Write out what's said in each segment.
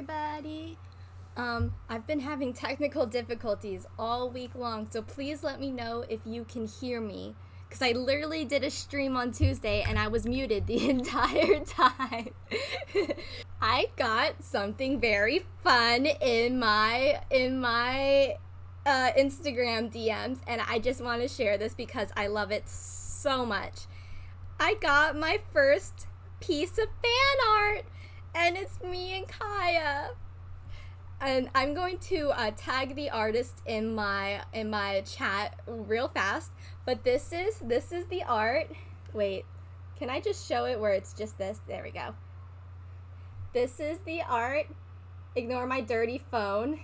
everybody. Um, I've been having technical difficulties all week long, so please let me know if you can hear me. Because I literally did a stream on Tuesday and I was muted the entire time. I got something very fun in my in my uh, Instagram DMs, and I just want to share this because I love it so much. I got my first piece of fan art, and it's me and Kaeya. And I'm going to uh, tag the artist in my in my chat real fast. But this is this is the art. Wait, can I just show it where it's just this? There we go. This is the art. Ignore my dirty phone.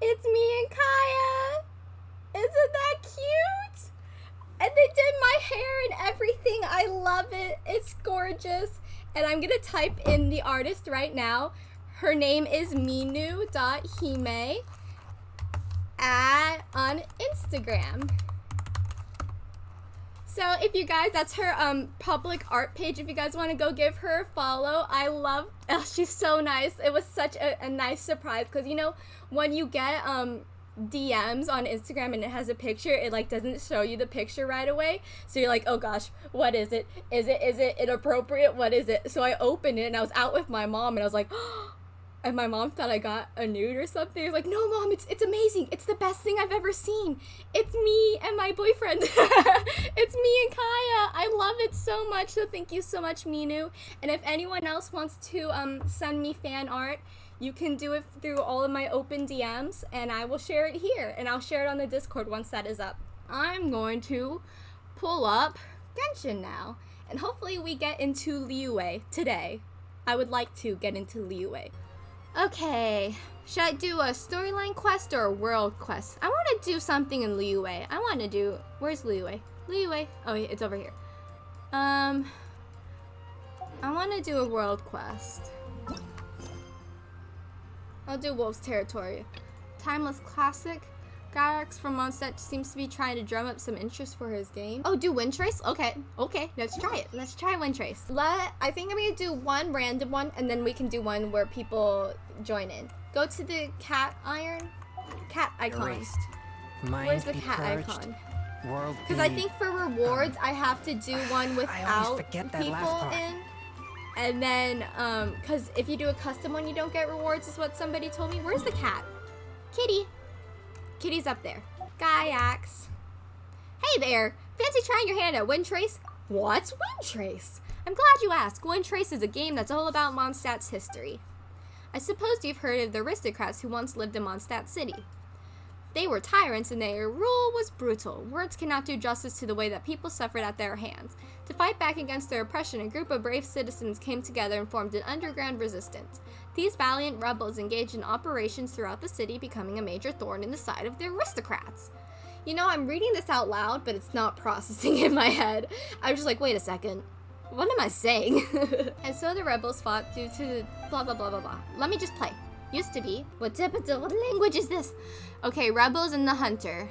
It's me and Kaeya. Isn't that cute? And they did my hair and everything. I love it. It's gorgeous. And I'm going to type in the artist right now. Her name is minu.hime at on Instagram. So if you guys, that's her um public art page. If you guys want to go give her a follow, I love. Oh, she's so nice. It was such a, a nice surprise because you know when you get um DMs on Instagram and it has a picture, it like doesn't show you the picture right away. So you're like, oh gosh, what is it? Is it is it inappropriate? What is it? So I opened it and I was out with my mom and I was like. Oh, and my mom thought I got a nude or something. I was like, no, mom, it's it's amazing. It's the best thing I've ever seen. It's me and my boyfriend. it's me and Kaeya. I love it so much. So thank you so much, Minu. And if anyone else wants to um, send me fan art, you can do it through all of my open DMs, and I will share it here. And I'll share it on the Discord once that is up. I'm going to pull up Genshin now, and hopefully we get into Liyue today. I would like to get into Liyue. Okay, should I do a storyline quest or a world quest? I want to do something in Liyue. I want to do, where's Liyue? Liyue, oh it's over here. Um, I want to do a world quest. I'll do Wolf's Territory. Timeless Classic. Gyrax from Mondstadt seems to be trying to drum up some interest for his game. Oh, do Wind Trace? Okay, okay, let's try it. Let's try Wind Trace. Let, I think I'm gonna do one random one and then we can do one where people join in. Go to the cat iron, cat icon. Where's the cat purged. icon? Because I think for rewards, um, I have to do one without people in. And then, um, because if you do a custom one, you don't get rewards, is what somebody told me. Where's the cat? Kitty. Kitty's up there. Gaiax. Hey there! Fancy trying your hand at Wind Trace? What's Wind Trace? I'm glad you asked. Wind Trace is a game that's all about Mondstadt's history. I suppose you've heard of the aristocrats who once lived in Mondstadt City. They were tyrants and their rule was brutal. Words cannot do justice to the way that people suffered at their hands. To fight back against their oppression, a group of brave citizens came together and formed an underground resistance. These valiant rebels engaged in operations throughout the city, becoming a major thorn in the side of the aristocrats. You know, I'm reading this out loud, but it's not processing in my head. I'm just like, wait a second. What am I saying? and so the rebels fought due to blah blah blah blah blah. Let me just play. Used to be. What typical what language is this? Okay, rebels and the hunter.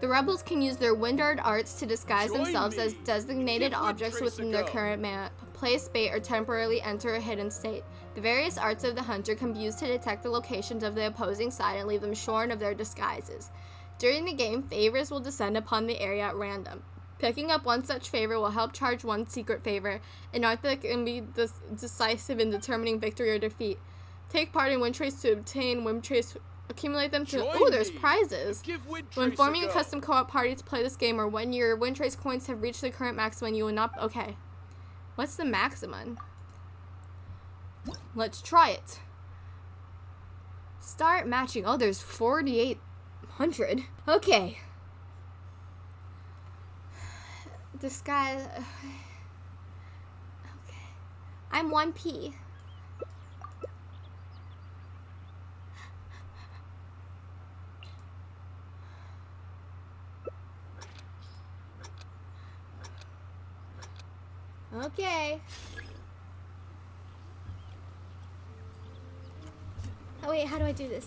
The rebels can use their wind art arts to disguise Join themselves me. as designated objects within their current map, place bait, or temporarily enter a hidden state. The various arts of the hunter can be used to detect the locations of the opposing side and leave them shorn of their disguises. During the game, favors will descend upon the area at random. Picking up one such favor will help charge one secret favor, an art that can be decisive in determining victory or defeat. Take part in Wind Trace to obtain Wind Trace accumulate them to oh there's prizes. When forming a, a custom co-op party to play this game or when your wind trace coins have reached the current maximum you will not okay. What's the maximum? Let's try it. Start matching. Oh there's 4800 okay. This guy okay. I'm 1p Okay. Oh wait, how do I do this?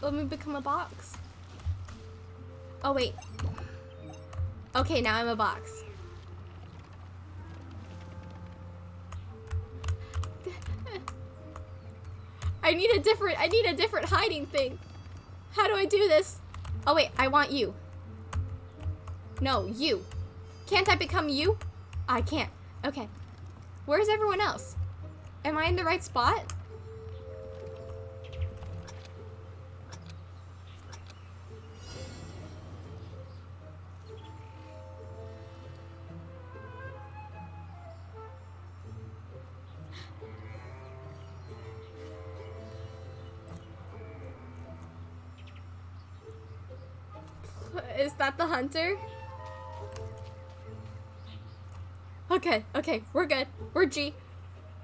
Let me become a box. Oh wait. Okay, now I'm a box. I need a different, I need a different hiding thing. How do I do this? Oh wait, I want you. No, you. Can't I become you? I can't. Okay. Where's everyone else? Am I in the right spot? Is that the hunter? Okay, okay, we're good. We're G.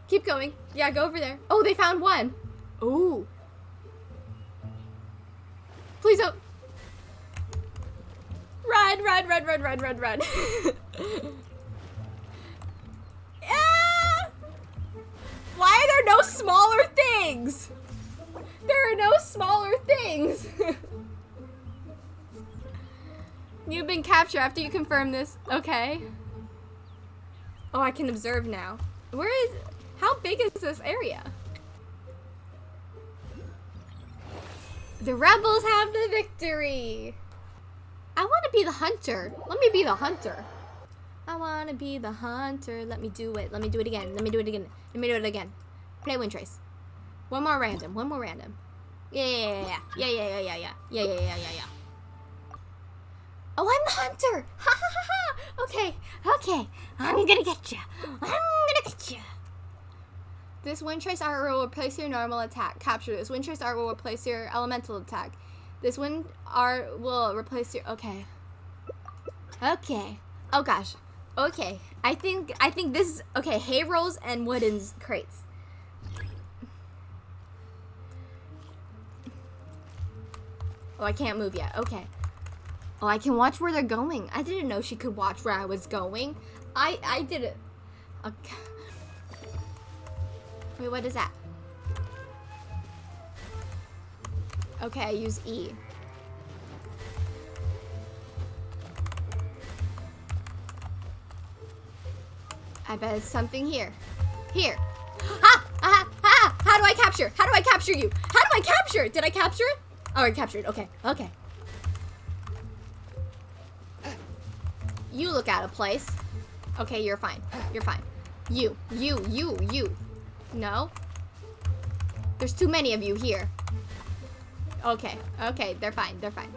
Keep going. Yeah, go over there. Oh, they found one. Ooh. Please don't. Run, run, run, run, run, run, run. ah! Why are there no smaller things? There are no smaller things. You've been captured after you confirm this. Okay. Oh, I can observe now. Where is... How big is this area? The rebels have the victory. I want to be the hunter. Let me be the hunter. I want to be the hunter. Let me do it. Let me do it again. Let me do it again. Let me do it again. Play wind trace. One more random. One more random. Yeah, yeah, yeah, yeah, yeah, yeah, yeah, yeah, yeah, yeah, yeah, yeah, yeah. Oh, I'm the hunter! Ha ha ha ha! Okay, okay. I'm gonna get you. I'm gonna get you. This wind trace art will replace your normal attack. Capture this. Wind trace art will replace your elemental attack. This wind art will replace your. Okay. Okay. Oh gosh. Okay. I think I think this is okay. Hay rolls and wooden crates. Oh, I can't move yet. Okay. Oh, I can watch where they're going. I didn't know she could watch where I was going. I I did it. Okay. Wait, what is that? Okay, I use E. I bet it's something here. Here. Ah! Ah! Ah! How do I capture? How do I capture you? How do I capture? Did I capture it? Oh, I captured. Okay. Okay. You look out of place. Okay, you're fine. You're fine. You, you, you, you. No. There's too many of you here. Okay, okay, they're fine, they're fine.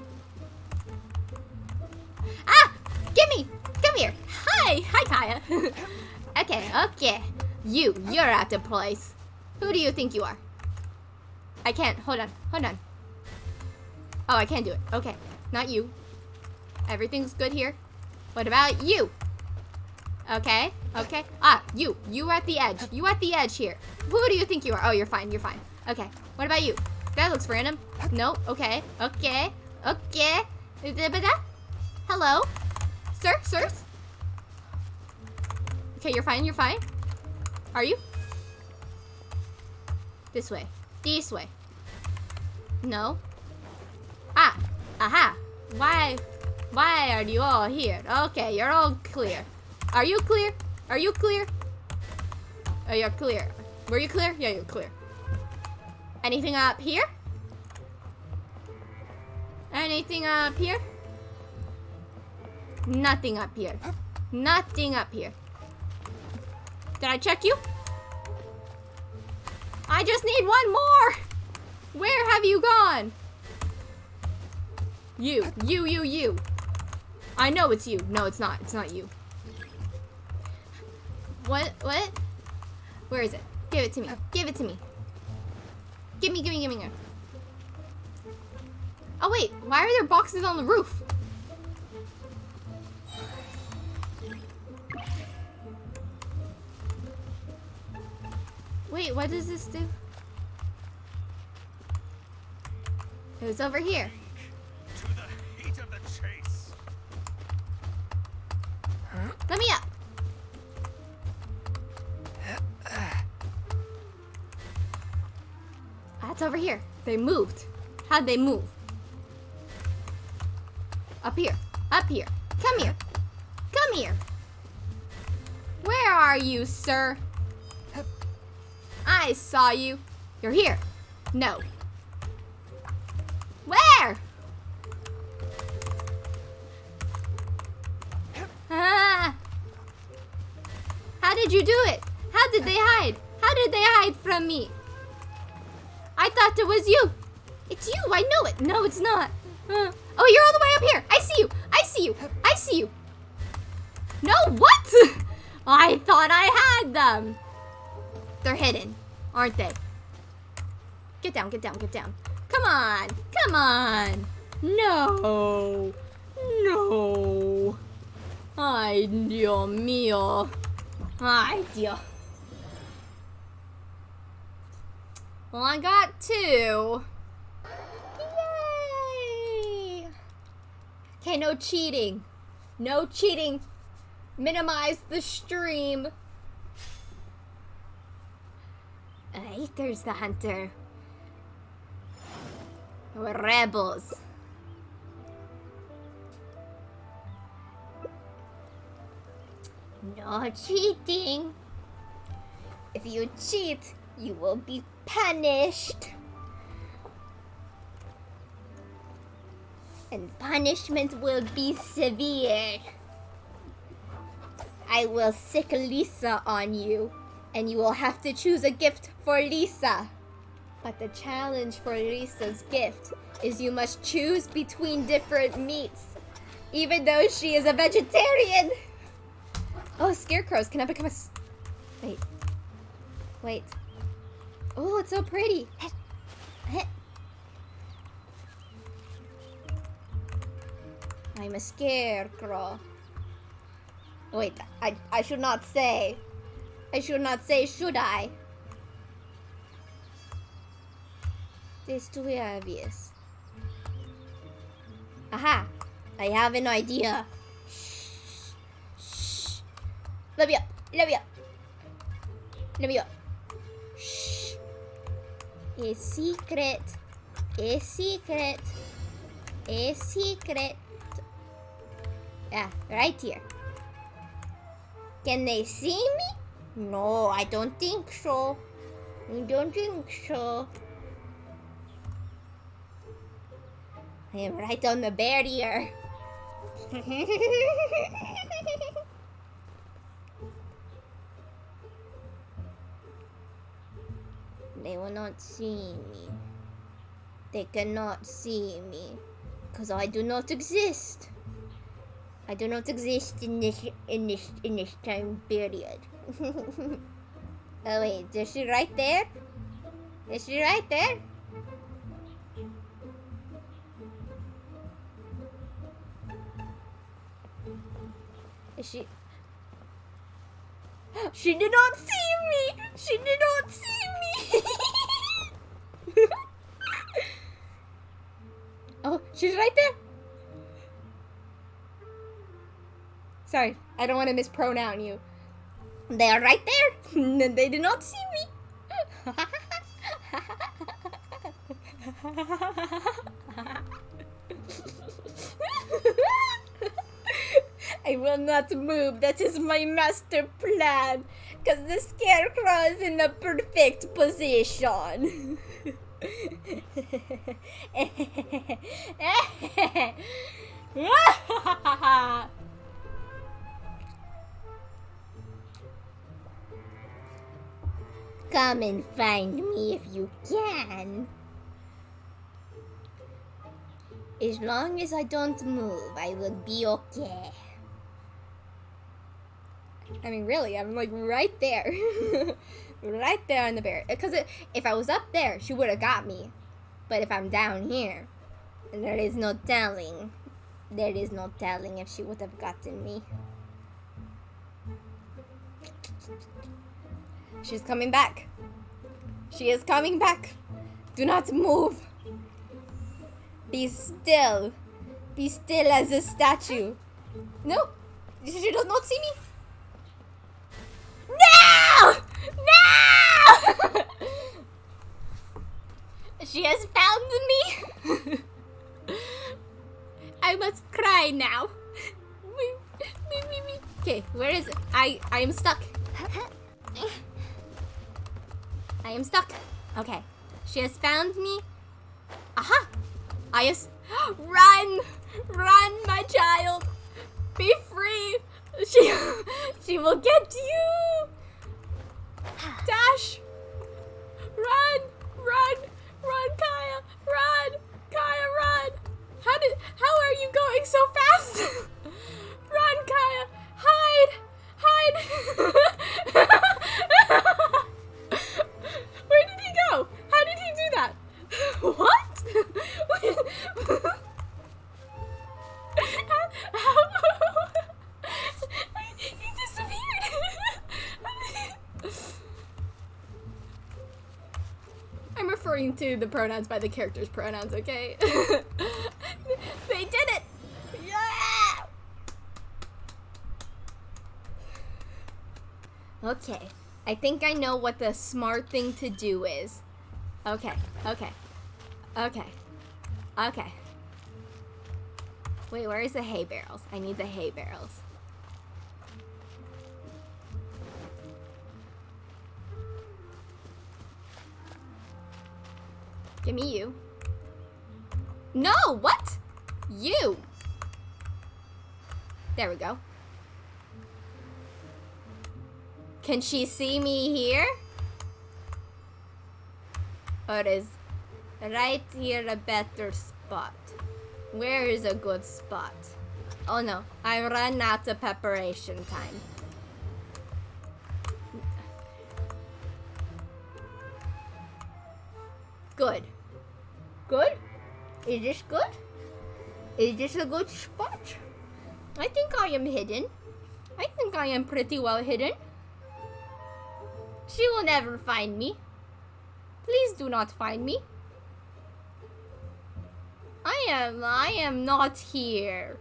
Ah! Gimme! Come here! Hi! Hi, Kaeya! okay, okay. You, you're out of place. Who do you think you are? I can't. Hold on, hold on. Oh, I can't do it. Okay, not you. Everything's good here. What about you? Okay, okay. Ah, you. You are at the edge. You at the edge here. Who do you think you are? Oh, you're fine. You're fine. Okay. What about you? That looks random. No. Okay. Okay. Okay. Hello? Sir? Sirs? Okay, you're fine. You're fine. Are you? This way. This way. No. Ah. Aha. Why? Why are you all here? Okay, you're all clear. Are you clear? Are you clear? Oh, you're clear. Were you clear? Yeah, you're clear. Anything up here? Anything up here? Nothing up here. Nothing up here. Did I check you? I just need one more! Where have you gone? You, you, you, you. I know it's you. No, it's not. It's not you. What? What? Where is it? Give it to me. Give it to me. Give me, give me, give me. Oh wait, why are there boxes on the roof? Wait, what does this do? It was over here. They moved. How'd they move? Up here. Up here. Come here. Come here. Where are you, sir? I saw you. You're here. No. Where? Ah. How did you do it? How did they hide? How did they hide from me? I thought it was you. It's you. I know it. No, it's not. Uh, oh, you're all the way up here. I see you. I see you. I see you. No, what? I thought I had them. They're hidden, aren't they? Get down, get down, get down. Come on. Come on. No. No. Ay, Dios mío. Ay, Dios. Well, I got two. Yay! Okay, no cheating. No cheating. Minimize the stream. Alright, there's the hunter. We're rebels. No cheating. If you cheat, you will be punished. And punishment will be severe. I will sick Lisa on you, and you will have to choose a gift for Lisa. But the challenge for Lisa's gift is you must choose between different meats, even though she is a vegetarian. Oh, scarecrows. Can I become a... Wait. Wait. Oh, it's so pretty. I'm a scarecrow. Wait, I, I should not say. I should not say, should I? It's too obvious. Aha! I have an idea. Shh. Shh. Let me up. Let me up. Let me up. A secret. A secret. A secret. Yeah, right here. Can they see me? No, I don't think so. I don't think so. I am right on the barrier. they will not see me. They cannot see me. Because I do not exist. I do not exist in this in this in this time period. oh wait, is she right there? Is she right there? Is she? She did not see me. She did not see me. oh, she's right there. Sorry, I don't want to mispronoun you. They are right there. they did not see me. I will not move. That is my master plan. Because the scarecrow is in the perfect position. Come and find me if you can. As long as I don't move, I will be okay. I mean, really, I'm like right there. right there on the bear. Because if I was up there, she would have got me. But if I'm down here, there is no telling. There is no telling if she would have gotten me. She's coming back. She is coming back. Do not move. Be still. Be still as a statue. No. She does not see me. No! She has found me. I must cry now. Okay, where is it? I I am stuck. I am stuck. Okay. She has found me. Aha! I just run, run, my child. Be free. She, she will get you. Dash. Run, run, run, Kaeya, run, Kaeya, run. Pronouns by the character's pronouns, okay? they did it! Yeah! Okay, I think I know what the smart thing to do is. Okay, okay, okay, okay. Wait, where is the hay barrels? I need the hay barrels. Give me you. No, what? You. There we go. Can she see me here? Or is right here a better spot? Where is a good spot? Oh no, I ran out of preparation time. Good. Good? Is this good? Is this a good spot? I think I am hidden. I think I am pretty well hidden. She will never find me. Please do not find me. I am I am not here.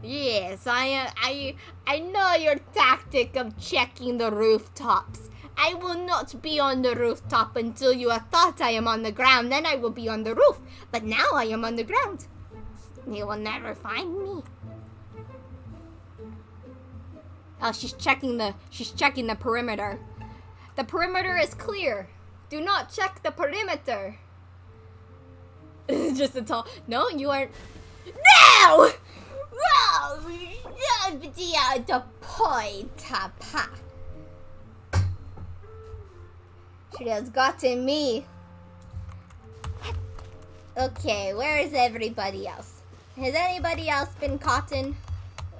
Yes, I am I I know your tactic of checking the rooftops. I will not be on the rooftop until you have thought I am on the ground, then I will be on the roof. But now I am on the ground. You will never find me. Oh, she's checking the she's checking the perimeter. The perimeter is clear. Do not check the perimeter. Just a tall. No, you aren't. No! No! The point, Papa. She has gotten me. Okay, where is everybody else? Has anybody else been caught in?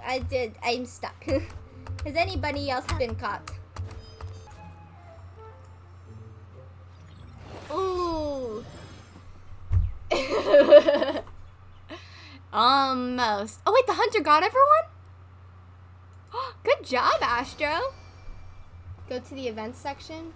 I did. I'm stuck. has anybody else been caught? Ooh. Almost. Oh wait, the hunter got everyone? Good job, Astro. Go to the events section.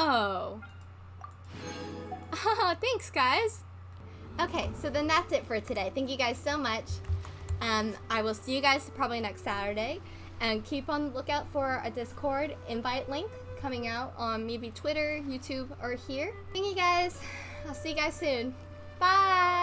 Oh. Thanks, guys. Okay, so then that's it for today. Thank you guys so much. Um, I will see you guys probably next Saturday. And keep on lookout for a Discord invite link coming out on maybe Twitter, YouTube, or here. Thank you guys. I'll see you guys soon. Bye!